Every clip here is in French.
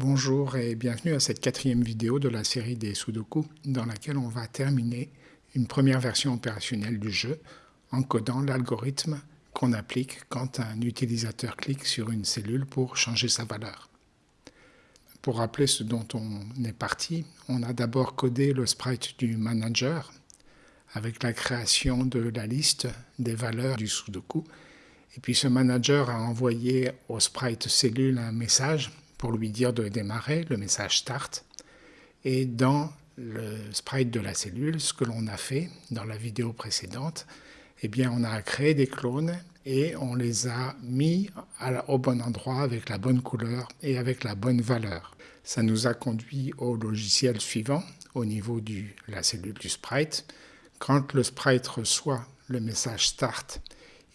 Bonjour et bienvenue à cette quatrième vidéo de la série des Sudoku dans laquelle on va terminer une première version opérationnelle du jeu en codant l'algorithme qu'on applique quand un utilisateur clique sur une cellule pour changer sa valeur. Pour rappeler ce dont on est parti, on a d'abord codé le sprite du manager avec la création de la liste des valeurs du Sudoku. Et puis ce manager a envoyé au sprite cellule un message pour lui dire de démarrer, le message start. Et dans le sprite de la cellule, ce que l'on a fait dans la vidéo précédente, eh bien, on a créé des clones et on les a mis au bon endroit avec la bonne couleur et avec la bonne valeur. Ça nous a conduit au logiciel suivant au niveau de la cellule du sprite. Quand le sprite reçoit le message start,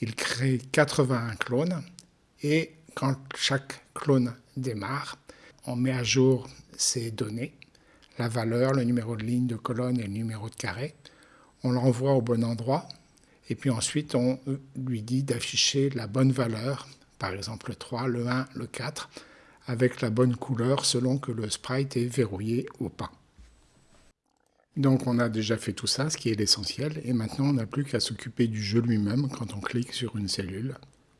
il crée 81 clones et quand chaque démarre, on met à jour ces données, la valeur, le numéro de ligne, de colonne et le numéro de carré. On l'envoie au bon endroit et puis ensuite on lui dit d'afficher la bonne valeur, par exemple le 3, le 1, le 4, avec la bonne couleur selon que le sprite est verrouillé ou pas. Donc on a déjà fait tout ça, ce qui est l'essentiel, et maintenant on n'a plus qu'à s'occuper du jeu lui-même quand on clique sur une cellule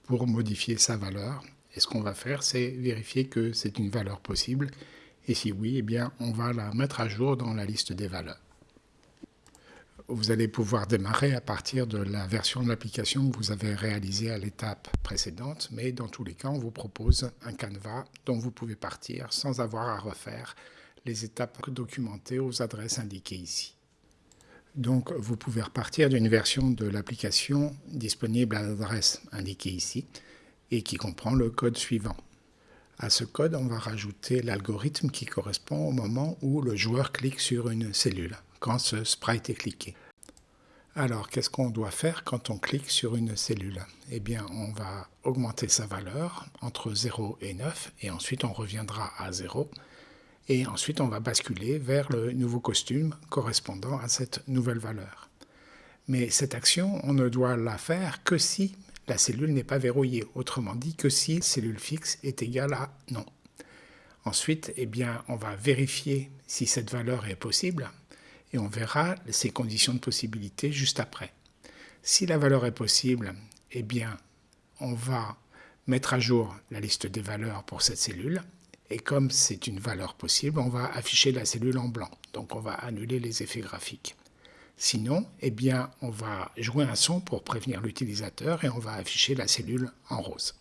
pour modifier sa valeur et ce qu'on va faire, c'est vérifier que c'est une valeur possible. Et si oui, eh bien, on va la mettre à jour dans la liste des valeurs. Vous allez pouvoir démarrer à partir de la version de l'application que vous avez réalisée à l'étape précédente, mais dans tous les cas, on vous propose un canevas dont vous pouvez partir sans avoir à refaire les étapes documentées aux adresses indiquées ici. Donc, vous pouvez repartir d'une version de l'application disponible à l'adresse indiquée ici et qui comprend le code suivant. À ce code, on va rajouter l'algorithme qui correspond au moment où le joueur clique sur une cellule, quand ce sprite est cliqué. Alors, qu'est-ce qu'on doit faire quand on clique sur une cellule? Eh bien, on va augmenter sa valeur entre 0 et 9, et ensuite on reviendra à 0, et ensuite on va basculer vers le nouveau costume correspondant à cette nouvelle valeur. Mais cette action, on ne doit la faire que si la cellule n'est pas verrouillée, autrement dit que si cellule fixe est égale à non. Ensuite, eh on va vérifier si cette valeur est possible et on verra ses conditions de possibilité juste après. Si la valeur est possible, eh bien, on va mettre à jour la liste des valeurs pour cette cellule et comme c'est une valeur possible, on va afficher la cellule en blanc. Donc on va annuler les effets graphiques. Sinon, eh bien, on va jouer un son pour prévenir l'utilisateur et on va afficher la cellule en rose.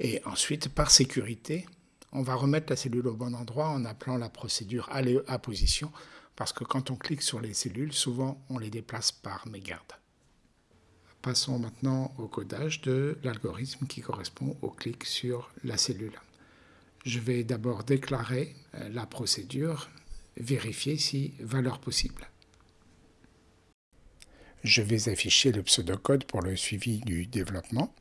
Et ensuite, par sécurité, on va remettre la cellule au bon endroit en appelant la procédure aller à position parce que quand on clique sur les cellules, souvent on les déplace par mégarde. Passons maintenant au codage de l'algorithme qui correspond au clic sur la cellule. Je vais d'abord déclarer euh, la procédure, vérifier si valeur possible je vais afficher le pseudocode pour le suivi du développement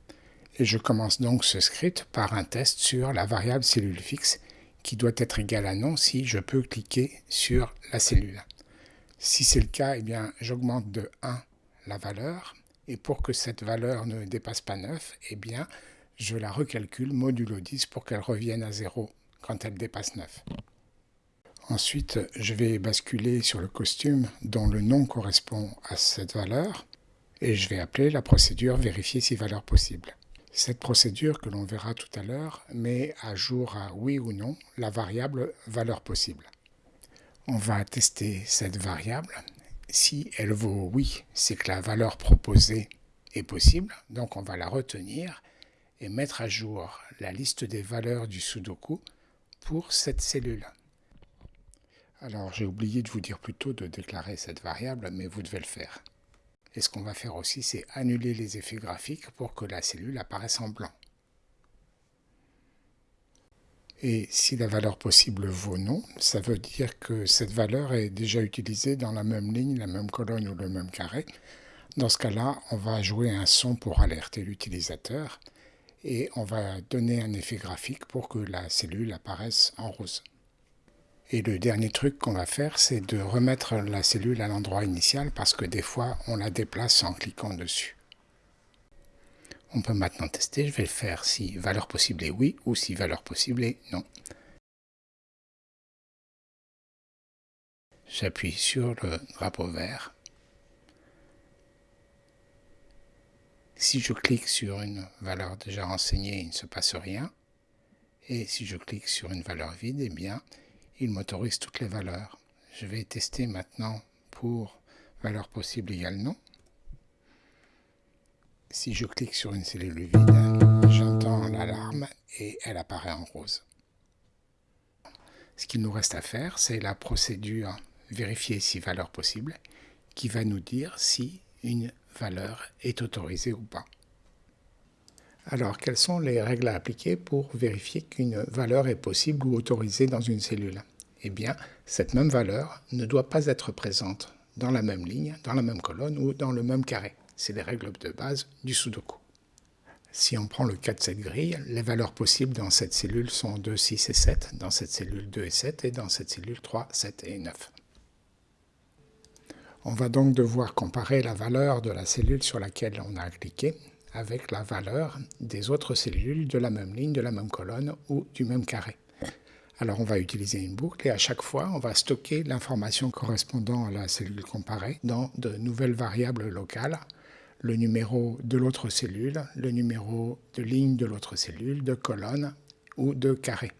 et je commence donc ce script par un test sur la variable cellule fixe qui doit être égale à non si je peux cliquer sur la cellule. Si c'est le cas, eh j'augmente de 1 la valeur et pour que cette valeur ne dépasse pas 9, eh bien je la recalcule modulo 10 pour qu'elle revienne à 0 quand elle dépasse 9. Ensuite, je vais basculer sur le costume dont le nom correspond à cette valeur et je vais appeler la procédure vérifier si valeur possible. Cette procédure que l'on verra tout à l'heure met à jour à oui ou non la variable valeur possible. On va tester cette variable. Si elle vaut oui, c'est que la valeur proposée est possible, donc on va la retenir et mettre à jour la liste des valeurs du Sudoku pour cette cellule. Alors j'ai oublié de vous dire plutôt de déclarer cette variable, mais vous devez le faire. Et ce qu'on va faire aussi, c'est annuler les effets graphiques pour que la cellule apparaisse en blanc. Et si la valeur possible vaut non, ça veut dire que cette valeur est déjà utilisée dans la même ligne, la même colonne ou le même carré. Dans ce cas-là, on va jouer un son pour alerter l'utilisateur et on va donner un effet graphique pour que la cellule apparaisse en rose. Et le dernier truc qu'on va faire, c'est de remettre la cellule à l'endroit initial parce que des fois, on la déplace en cliquant dessus. On peut maintenant tester, je vais le faire si valeur possible est oui ou si valeur possible est non. J'appuie sur le drapeau vert. Si je clique sur une valeur déjà renseignée, il ne se passe rien. Et si je clique sur une valeur vide, eh bien, il m'autorise toutes les valeurs. Je vais tester maintenant pour valeur possible égale non. Si je clique sur une cellule vide, j'entends l'alarme et elle apparaît en rose. Ce qu'il nous reste à faire, c'est la procédure vérifier si valeur possible, qui va nous dire si une valeur est autorisée ou pas. Alors, quelles sont les règles à appliquer pour vérifier qu'une valeur est possible ou autorisée dans une cellule? Eh bien, cette même valeur ne doit pas être présente dans la même ligne, dans la même colonne ou dans le même carré. C'est les règles de base du Sudoku. Si on prend le cas de cette grille, les valeurs possibles dans cette cellule sont 2, 6 et 7, dans cette cellule 2 et 7 et dans cette cellule 3, 7 et 9. On va donc devoir comparer la valeur de la cellule sur laquelle on a cliqué avec la valeur des autres cellules de la même ligne, de la même colonne ou du même carré. Alors on va utiliser une boucle et à chaque fois on va stocker l'information correspondant à la cellule comparée dans de nouvelles variables locales, le numéro de l'autre cellule, le numéro de ligne de l'autre cellule, de colonne ou de carré,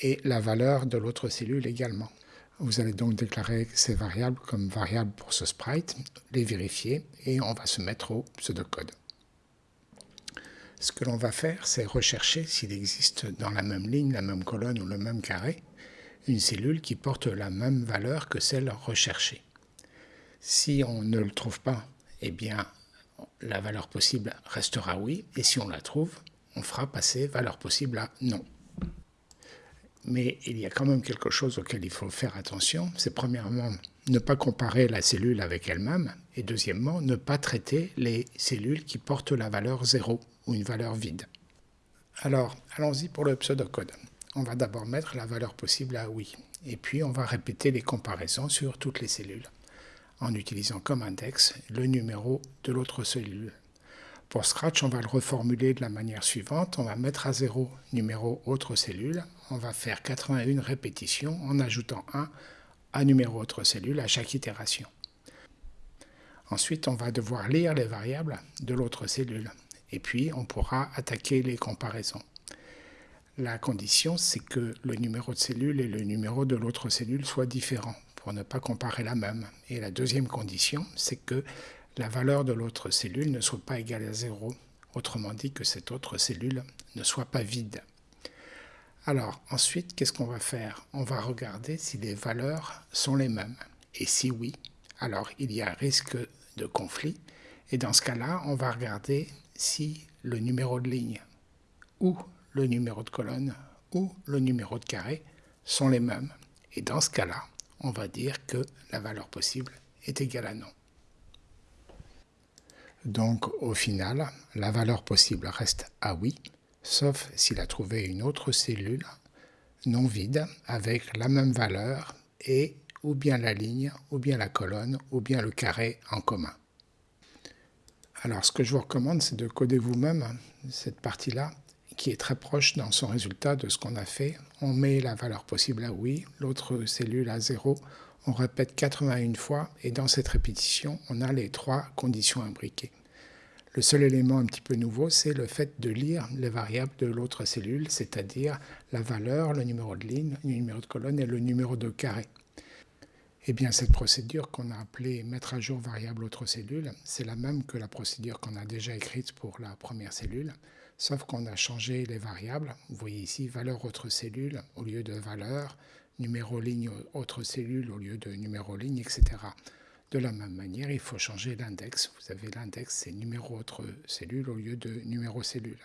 et la valeur de l'autre cellule également. Vous allez donc déclarer ces variables comme variables pour ce sprite, les vérifier et on va se mettre au pseudocode. Ce que l'on va faire, c'est rechercher s'il existe dans la même ligne, la même colonne ou le même carré, une cellule qui porte la même valeur que celle recherchée. Si on ne le trouve pas, eh bien, la valeur possible restera oui, et si on la trouve, on fera passer valeur possible à non. Mais il y a quand même quelque chose auquel il faut faire attention. C'est premièrement ne pas comparer la cellule avec elle-même et deuxièmement ne pas traiter les cellules qui portent la valeur 0 une valeur vide. Alors, allons-y pour le pseudocode. On va d'abord mettre la valeur possible à oui et puis on va répéter les comparaisons sur toutes les cellules en utilisant comme index le numéro de l'autre cellule. Pour Scratch, on va le reformuler de la manière suivante. On va mettre à 0 numéro autre cellule. On va faire 81 répétitions en ajoutant 1 à numéro autre cellule à chaque itération. Ensuite, on va devoir lire les variables de l'autre cellule. Et puis, on pourra attaquer les comparaisons. La condition, c'est que le numéro de cellule et le numéro de l'autre cellule soient différents pour ne pas comparer la même. Et la deuxième condition, c'est que la valeur de l'autre cellule ne soit pas égale à 0, autrement dit que cette autre cellule ne soit pas vide. Alors ensuite, qu'est-ce qu'on va faire? On va regarder si les valeurs sont les mêmes. Et si oui, alors il y a risque de conflit. Et dans ce cas-là, on va regarder si le numéro de ligne ou le numéro de colonne ou le numéro de carré sont les mêmes. Et dans ce cas-là, on va dire que la valeur possible est égale à non. Donc au final, la valeur possible reste à oui, sauf s'il a trouvé une autre cellule non vide avec la même valeur et ou bien la ligne, ou bien la colonne, ou bien le carré en commun. Alors ce que je vous recommande, c'est de coder vous-même cette partie-là, qui est très proche dans son résultat de ce qu'on a fait. On met la valeur possible à oui, l'autre cellule à 0, on répète 81 fois et dans cette répétition, on a les trois conditions imbriquées. Le seul élément un petit peu nouveau, c'est le fait de lire les variables de l'autre cellule, c'est-à-dire la valeur, le numéro de ligne, le numéro de colonne et le numéro de carré. Eh bien, cette procédure qu'on a appelée mettre à jour variable autre cellule, c'est la même que la procédure qu'on a déjà écrite pour la première cellule, sauf qu'on a changé les variables. Vous voyez ici valeur autre cellule au lieu de valeur, numéro ligne autre cellule au lieu de numéro ligne, etc. De la même manière, il faut changer l'index. Vous avez l'index, c'est numéro autre cellule au lieu de numéro cellule.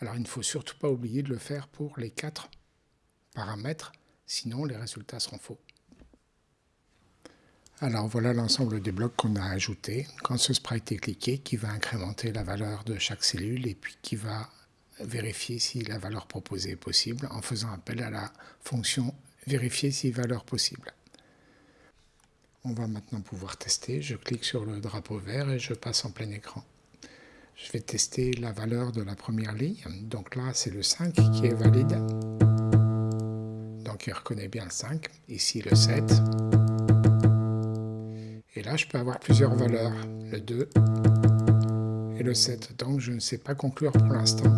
Alors il ne faut surtout pas oublier de le faire pour les quatre paramètres, sinon les résultats seront faux. Alors voilà l'ensemble des blocs qu'on a ajoutés. Quand ce sprite est cliqué, qui va incrémenter la valeur de chaque cellule et puis qui va vérifier si la valeur proposée est possible en faisant appel à la fonction vérifier si valeur possible. On va maintenant pouvoir tester. Je clique sur le drapeau vert et je passe en plein écran. Je vais tester la valeur de la première ligne. Donc là, c'est le 5 qui est valide. Donc il reconnaît bien le 5. Ici, le 7. Et là, je peux avoir plusieurs valeurs, le 2 et le 7. Donc, je ne sais pas conclure pour l'instant.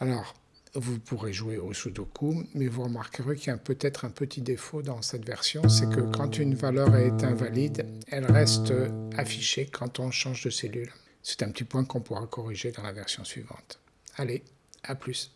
Alors, vous pourrez jouer au Sudoku, mais vous remarquerez qu'il y a peut-être un petit défaut dans cette version, c'est que quand une valeur est invalide, elle reste affichée quand on change de cellule. C'est un petit point qu'on pourra corriger dans la version suivante. Allez, à plus